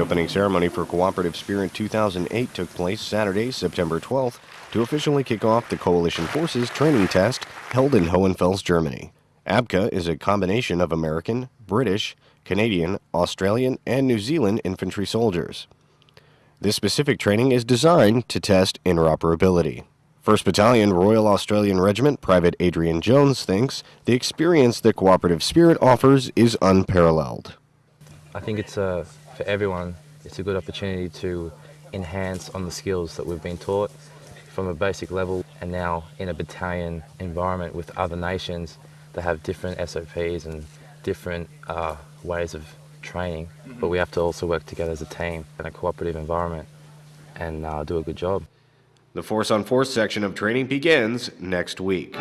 opening ceremony for Cooperative Spirit 2008 took place Saturday, September 12th, to officially kick off the Coalition Forces training test held in Hohenfels, Germany. ABCA is a combination of American, British, Canadian, Australian, and New Zealand infantry soldiers. This specific training is designed to test interoperability. 1st Battalion Royal Australian Regiment Private Adrian Jones thinks the experience that Cooperative Spirit offers is unparalleled. I think it's a, for everyone, it's a good opportunity to enhance on the skills that we've been taught from a basic level and now in a battalion environment with other nations that have different SOPs and different uh, ways of training, but we have to also work together as a team in a cooperative environment and uh, do a good job. The Force on Force section of training begins next week.